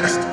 test.